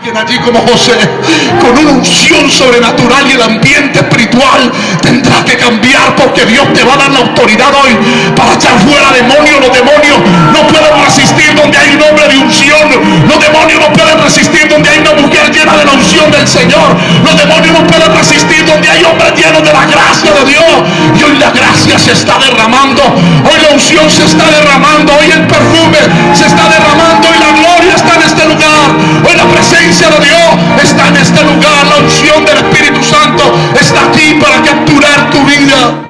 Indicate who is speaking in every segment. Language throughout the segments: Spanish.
Speaker 1: alguien allí como José, con una unción sobrenatural y el ambiente espiritual tendrá que cambiar porque Dios te va a dar la autoridad hoy para echar fuera demonios. Los demonios no pueden resistir donde hay un hombre de unción. Los demonios no pueden resistir donde hay una mujer llena de la unción del Señor. Los demonios no pueden resistir donde hay hombres llenos de la gracia de Dios. Y hoy la gracia se está derramando. Hoy la unción se está derramando. Hoy el perfume se está derramando y la gloria está en este lugar. Hoy la presencia de Dios está en este lugar. La unción del Espíritu Santo está aquí para capturar tu vida.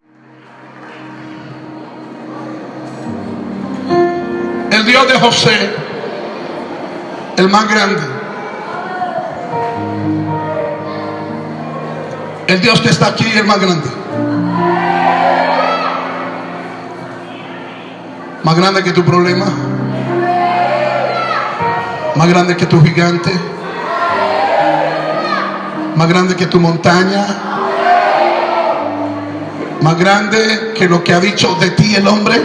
Speaker 1: El Dios de José, el más grande. El Dios que está aquí, el más grande. Más grande que tu problema. Más grande que tu gigante. Más grande que tu montaña. Más grande que lo que ha dicho de ti el hombre.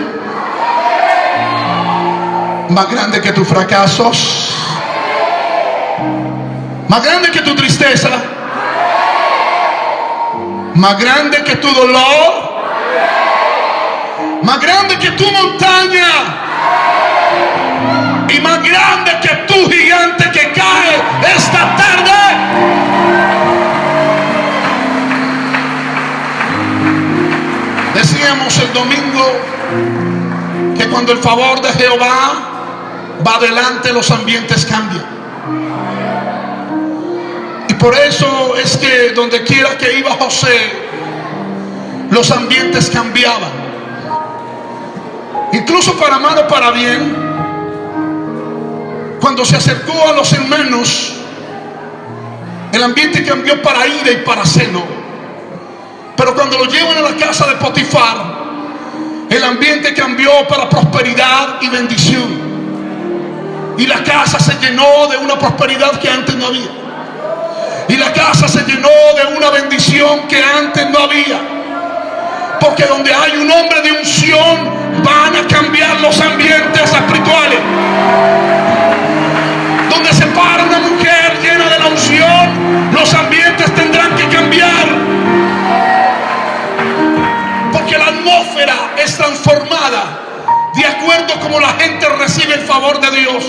Speaker 1: Más grande que tus fracasos. Más grande que tu tristeza. Más grande que tu dolor. Más grande que tu montaña. Y más grande que tu gigante que cae esta tarde. El domingo que cuando el favor de Jehová va adelante, los ambientes cambian. Y por eso es que donde quiera que iba José, los ambientes cambiaban. Incluso para mal o para bien, cuando se acercó a los hermanos, el ambiente cambió para ira y para celo. Pero cuando lo llevan a la casa de Potifar, el ambiente cambió para prosperidad y bendición. Y la casa se llenó de una prosperidad que antes no había. Y la casa se llenó de una bendición que antes no había. Porque donde hay un hombre de unción, van a cambiar los ambientes de acuerdo como la gente recibe el favor de Dios.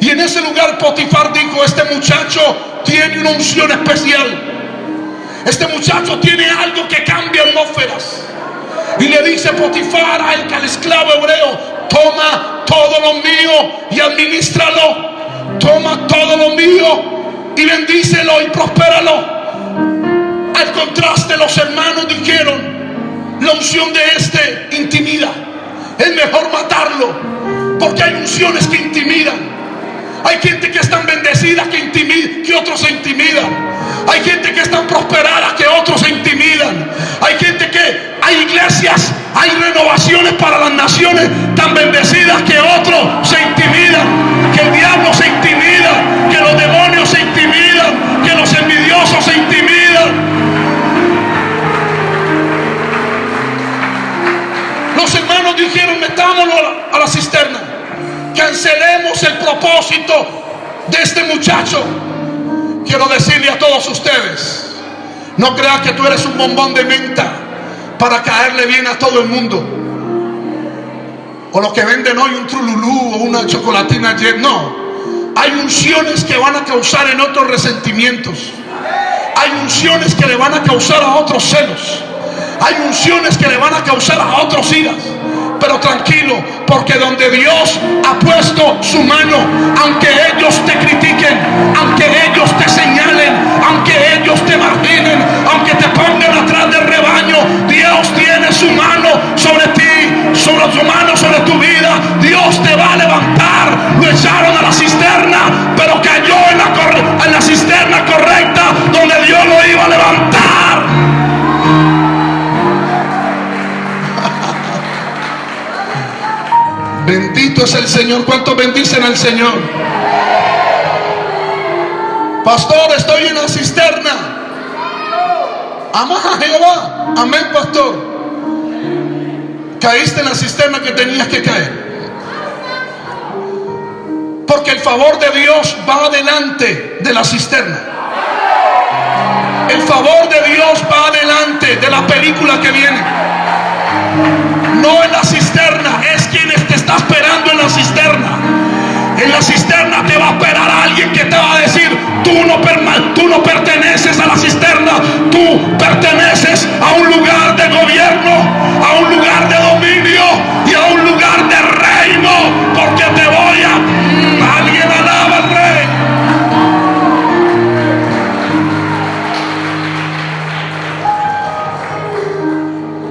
Speaker 1: Y en ese lugar Potifar dijo, este muchacho tiene una unción especial. Este muchacho tiene algo que cambia atmósferas. Y le dice Potifar al, al esclavo hebreo, toma todo lo mío y administralo. Toma todo lo mío y bendícelo y prospéralo. Al contraste, los hermanos dijeron, la unción de este intimida. Es mejor matarlo, porque hay unciones que intimidan. Hay gente que es tan bendecida que, intimida, que otros se intimidan. Hay gente que es tan prosperada que otros se intimidan. Hay gente que, hay iglesias, hay renovaciones para las naciones tan bendecidas que otros se intimidan. Que el diablo se intimida, Hermanos dijeron, metámoslo a la, cisterna. Cancelemos el propósito de este muchacho. Quiero decirle a todos ustedes, no creas que tú eres un bombón de menta para caerle bien a todo el mundo. O los que venden hoy un trululú o una chocolatina. No. Hay unciones que van a causar en otros resentimientos. Hay unciones que le van a causar a otros celos. Hay unciones que le van a causar a otros iras. Pero tranquilo, porque donde Dios ha puesto su mano, aunque ellos te critiquen, aunque ellos te señalen, Señor. ¿Cuántos bendicen al Señor? Pastor, estoy en la cisterna. Amas a Jehová. Amén, pastor. Caíste en la cisterna que tenías que caer. Porque el favor de Dios va adelante de la cisterna. El favor de Dios va adelante de la película que viene. No en la cisterna, está esperando en la cisterna. En la cisterna te va a esperar alguien que te va a decir, tú no, tú no perteneces a la cisterna, tú perteneces a un lugar de gobierno, a un lugar de dominio y a un lugar de reino, porque te voy a... Alguien alaba al rey.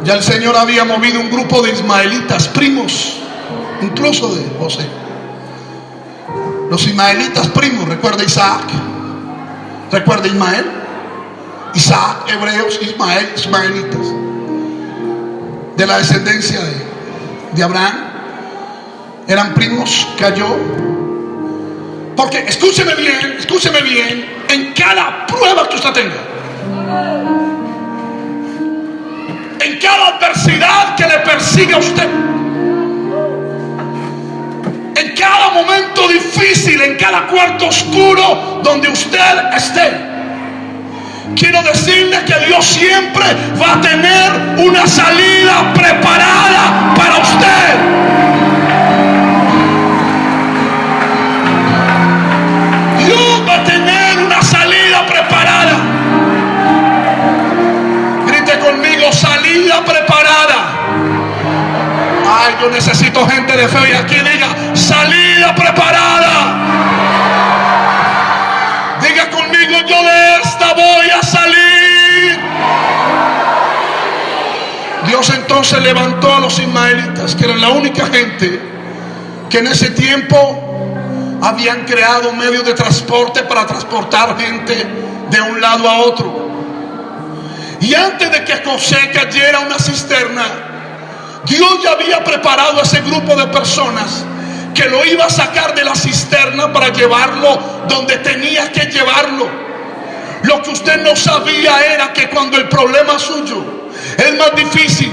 Speaker 1: Ya el Señor había movido un grupo de ismaelitas, primos, incluso de José. Los ismaelitas primos, recuerda Isaac, recuerda Ismael, Isaac, hebreos, Ismael, ismaelitas, de la descendencia de, Abraham, eran primos, cayó. Porque escúcheme bien, escúcheme bien, en cada prueba que usted tenga, en cada adversidad que le persiga a usted, difícil, en cada cuarto oscuro donde usted esté. Quiero decirle que Dios siempre va a tener una salida preparada para usted. Dios va a tener una salida preparada. Grite conmigo, salida preparada. Ay, yo necesito gente de fe y aquí diga, salida preparada. Diga conmigo, yo de esta voy a salir. Dios entonces levantó a los ismaelitas, que eran la única gente que en ese tiempo habían creado medios de transporte para transportar gente de un lado a otro. Y antes de que José cayera una cisterna, Dios ya había preparado a ese grupo de personas que lo iba a sacar de la cisterna para llevarlo donde tenía que llevarlo. Lo que usted no sabía era que cuando el problema suyo es más difícil,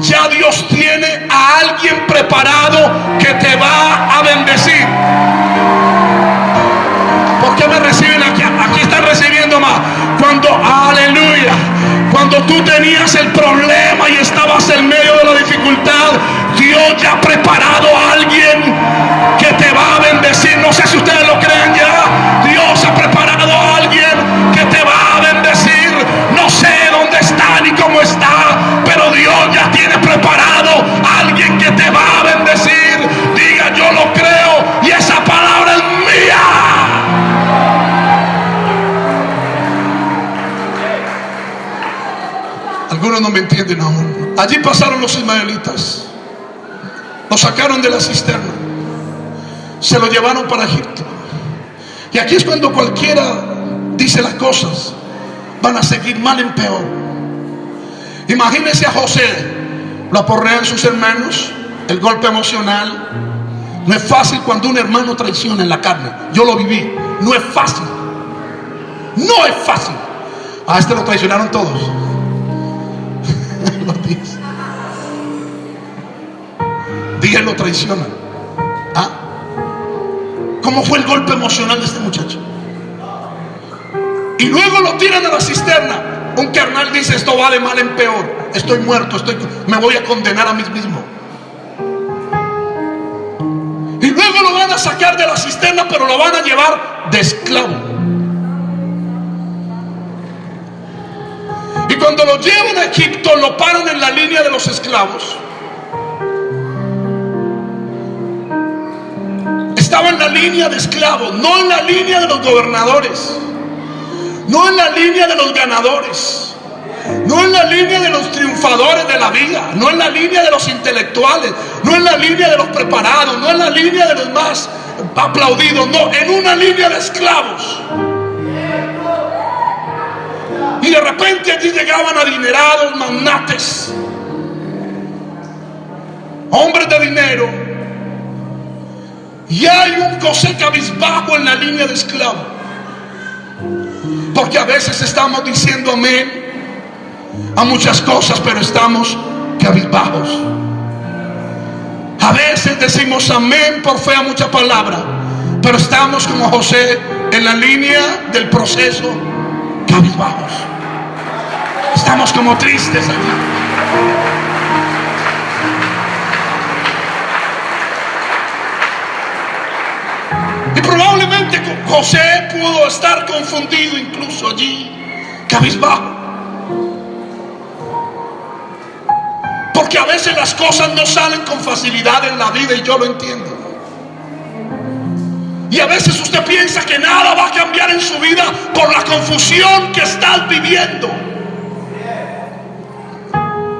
Speaker 1: ya Dios tiene a alguien preparado que te va a bendecir. ¿Por qué me reciben aquí? Aquí están recibiendo más. Cuando, aleluya, cuando tú tenías el problema y estabas en medio de la dificultad, Dios ya ha preparado a alguien que te va a bendecir. No sé si ustedes lo creen ya. Dios ha preparado a alguien que te va a bendecir. No sé dónde está ni cómo está, pero Dios ya tiene preparado a alguien que te va a bendecir. Diga, yo lo creo y esa palabra es mía. Algunos no me entienden aún. Allí pasaron los ismaelitas. Lo sacaron de la cisterna. Se lo llevaron para Egipto. Y aquí es cuando cualquiera dice las cosas. Van a seguir mal en peor. Imagínense a José. Lo aporrean sus hermanos. El golpe emocional. No es fácil cuando un hermano traiciona en la carne. Yo lo viví. No es fácil. No es fácil. A este lo traicionaron todos. lo dice. Díganlo, lo traicionan. ¿Ah? ¿Cómo fue el golpe emocional de este muchacho? Y luego lo tiran a la cisterna. Un carnal dice, esto va de mal en peor. Estoy muerto, estoy, me voy a condenar a mí mismo. Y luego lo van a sacar de la cisterna, pero lo van a llevar de esclavo. Y cuando lo llevan a Egipto, lo paran en la línea de los esclavos. Estaba en la línea de esclavos, no en la línea de los gobernadores, no en la línea de los ganadores, no en la línea de los triunfadores de la vida, no en la línea de los intelectuales, no en la línea de los preparados, no en la línea de los más aplaudidos, no, en una línea de esclavos. Y de repente allí llegaban adinerados, magnates, hombres de dinero, y hay un José cabizbajo en la línea de esclavo. Porque a veces estamos diciendo amén a muchas cosas, pero estamos cabizbajos. A veces decimos amén por fe a mucha palabra, Pero estamos como José en la línea del proceso cabizbajos. Estamos como tristes aquí. José pudo estar confundido incluso allí, cabizbajo. Porque a veces las cosas no salen con facilidad en la vida y yo lo entiendo. Y a veces usted piensa que nada va a cambiar en su vida por la confusión que está viviendo.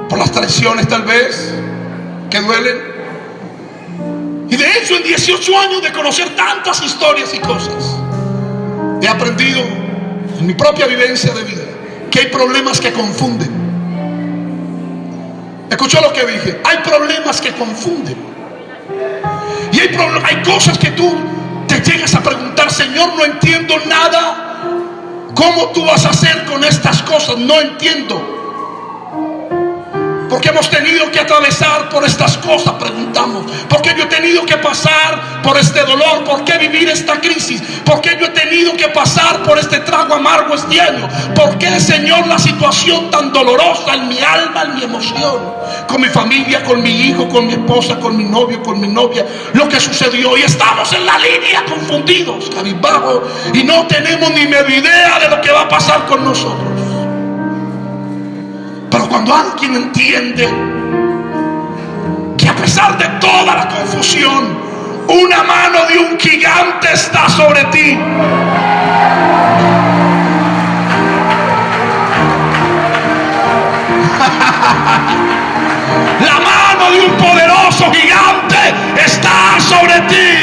Speaker 1: Por las traiciones tal vez que duelen. Y de hecho en 18 años de conocer tantas historias y cosas, he aprendido en mi propia vivencia de vida que hay problemas que confunden. Escuchó lo que dije. Hay problemas que confunden. Y hay, hay cosas que tú te llegas a preguntar, Señor, no entiendo nada. ¿Cómo tú vas a hacer con estas cosas? No entiendo. Porque hemos tenido que atravesar por estas cosas, preguntamos. Porque yo he tenido que pasar por este dolor. ¿Por qué vivir esta crisis? ¿Por qué yo he tenido que pasar por este trago amargo este año? ¿Por qué, Señor, la situación tan dolorosa en mi alma, en mi emoción? Con mi familia, con mi hijo, con mi esposa, con mi novio, con mi novia. Lo que sucedió. Y estamos en la línea confundidos, cabizbajo. Y no tenemos ni media idea de lo que va a pasar con nosotros. Pero cuando alguien entiende que a pesar de toda la confusión, una mano de un gigante está sobre ti. La mano de un poderoso gigante está sobre ti.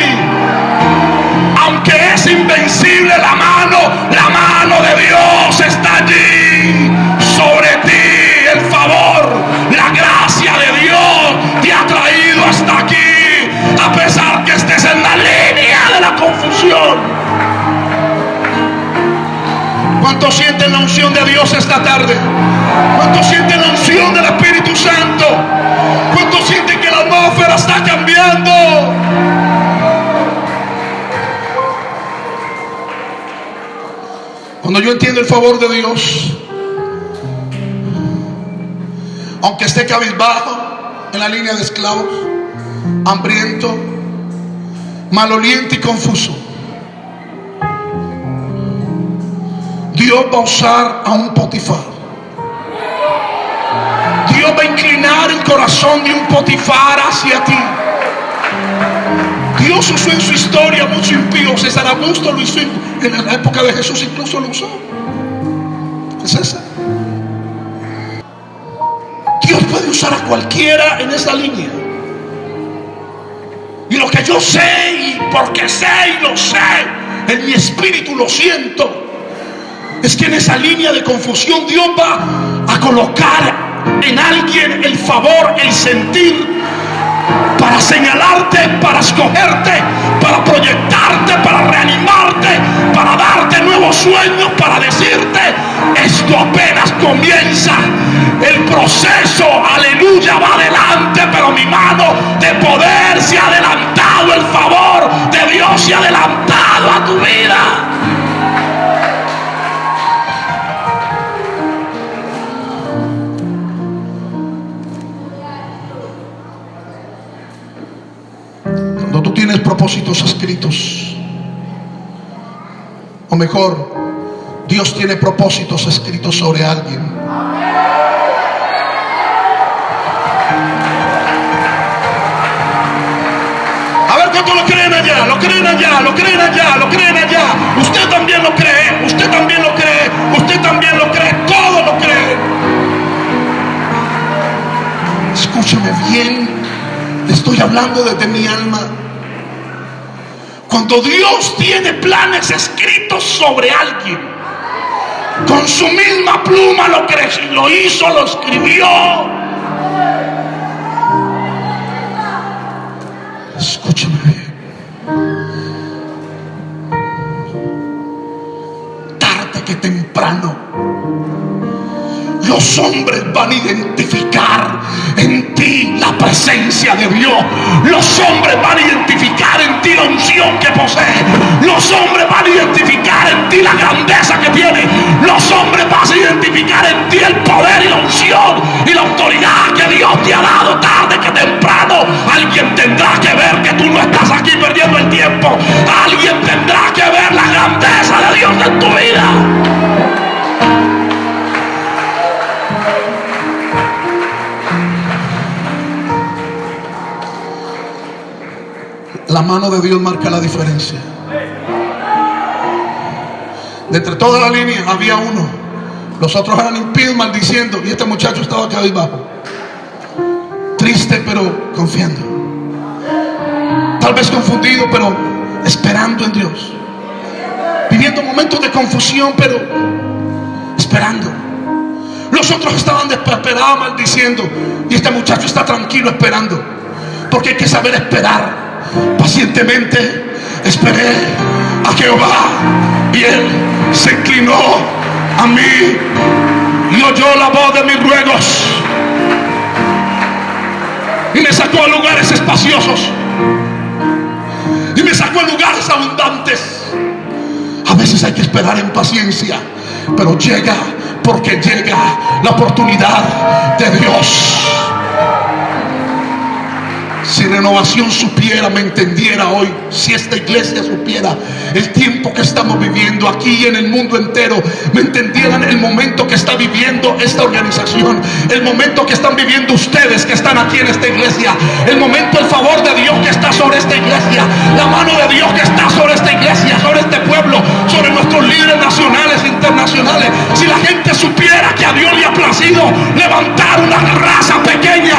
Speaker 1: ¿Cuántos sienten la unción de Dios esta tarde? ¿Cuántos sienten la unción del Espíritu Santo? ¿Cuántos sienten que la atmósfera está cambiando? Cuando yo entiendo el favor de Dios, aunque esté cabizbajo en la línea de esclavos, hambriento, maloliente y confuso, Dios va a usar a un Potifar. Dios va a inclinar el corazón de un Potifar hacia ti. Dios usó en su historia mucho impío. César Augusto lo hizo en la época de Jesús, incluso lo usó. César. Dios puede usar a cualquiera en esa línea. Y lo que yo sé, y porque sé y lo sé, en mi espíritu lo siento, es que en esa línea de confusión Dios va a colocar en alguien el favor, el sentir, para señalarte, para escogerte, para proyectarte, para reanimarte, para darte nuevos sueños, para decirte, esto apenas comienza. El proceso, aleluya, va adelante, pero mi mano de poder se ha adelantado, el favor de Dios se ha adelantado propósitos escritos, o mejor, Dios tiene propósitos escritos sobre alguien. A ver cuánto lo creen allá, lo creen allá, lo creen allá, lo creen allá. Usted también lo cree, usted también lo cree, usted también lo cree, todo lo cree. Escúchame bien, estoy hablando desde mi alma. Cuando Dios tiene planes escritos sobre alguien, con su misma pluma lo, lo hizo, lo escribió. Escúchame los hombres van a identificar en ti la presencia de Dios. Los hombres van a identificar en ti la unción que posee. Los hombres van a identificar en ti la grandeza que tiene. Los hombres van a identificar en ti el poder y la unción y la autoridad que Dios te ha dado tarde que temprano. Alguien tendrá que ver que tú no estás aquí perdiendo el tiempo. Alguien tendrá que ver la grandeza de Dios en tu vida. La mano de Dios marca la diferencia. De entre toda la línea había uno. Los otros eran impíos maldiciendo. Y este muchacho estaba acá abajo. Triste pero confiando. Tal vez confundido pero esperando en Dios. Viviendo momentos de confusión pero esperando. Los otros estaban desesperados maldiciendo. Y este muchacho está tranquilo esperando. Porque hay que saber esperar. Pacientemente esperé a Jehová. Y él se inclinó a mí y oyó la voz de mis ruegos y me sacó a lugares espaciosos y me sacó a lugares abundantes. A veces hay que esperar en paciencia, pero llega porque llega la oportunidad de Dios. Si renovación supiera, me entendiera hoy, si esta iglesia supiera el tiempo que estamos viviendo aquí y en el mundo entero, me entendieran el momento que está viviendo esta organización, el momento que están viviendo ustedes que están aquí en esta iglesia, el momento, el favor de Dios que está sobre esta iglesia, la mano de Dios que está sobre esta iglesia, sobre este pueblo, sobre nuestros líderes nacionales e internacionales. Si la gente supiera que a Dios le ha placido levantar una raza pequeña,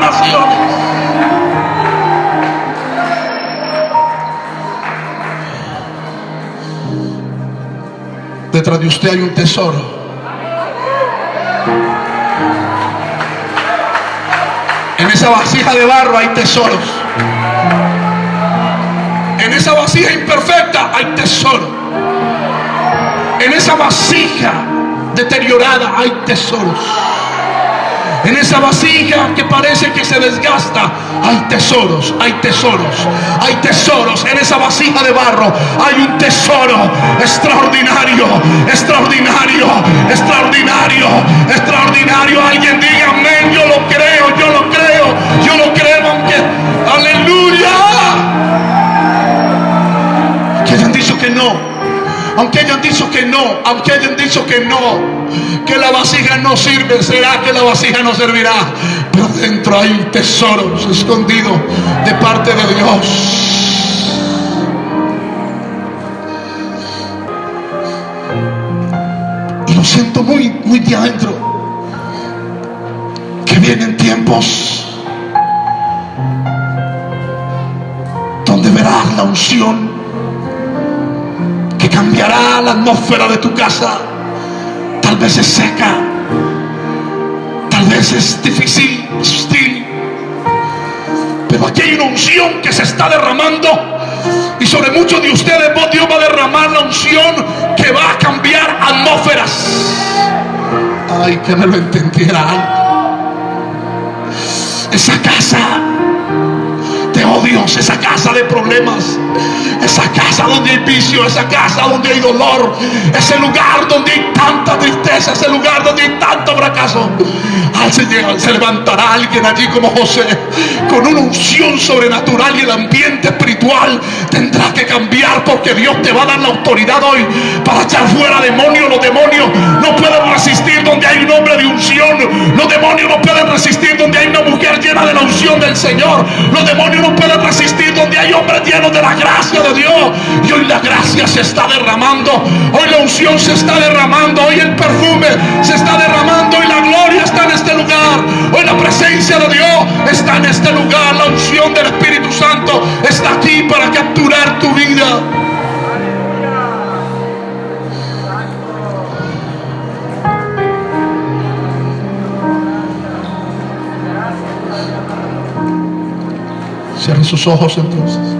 Speaker 1: naciones. Detrás de usted hay un tesoro. En esa vasija de barro hay tesoros. En esa vasija imperfecta hay tesoro. En esa vasija deteriorada hay tesoros. En esa vasija que parece que se desgasta, hay tesoros, hay tesoros, hay tesoros. En esa vasija de barro hay un tesoro extraordinario, extraordinario, extraordinario, extraordinario. Alguien diga amén, yo lo creo, yo lo creo, yo lo creo, aunque, aleluya. Hayan dicho que no, aunque hayan dicho que no, aunque hayan dicho que no, que la vasija no sirve, será que la vasija no servirá. Pero dentro hay tesoros escondidos de parte de Dios. Y lo siento muy, muy de adentro. Que vienen tiempos donde verás la unción cambiará la atmósfera de tu casa. Tal vez es seca, tal vez es difícil, hostil. Pero aquí hay una unción que se está derramando. Y sobre muchos de ustedes Dios va a derramar la unción que va a cambiar atmósferas. Ay, que me lo entendiera Esa casa oh Dios, esa casa de problemas, esa casa donde hay vicio, esa casa donde hay dolor, ese lugar donde hay tanta tristeza, ese lugar donde hay tanto fracaso. Al Señor se levantará alguien allí como José, con una unción sobrenatural y el ambiente espiritual tendrá que cambiar porque Dios te va a dar la autoridad hoy para echar fuera demonios. Los demonios no pueden resistir donde hay un hombre de unción. Los demonios no pueden resistir del Señor. Los demonios no pueden resistir donde hay hombres llenos de la gracia de Dios. Y hoy la gracia se está derramando. Hoy la unción se está derramando. Hoy el perfume se está derramando. Y la gloria está en este lugar. Hoy la presencia de Dios está en este lugar. La unción del Espíritu Santo está aquí para capturar tu vida. Cierren sus ojos entonces.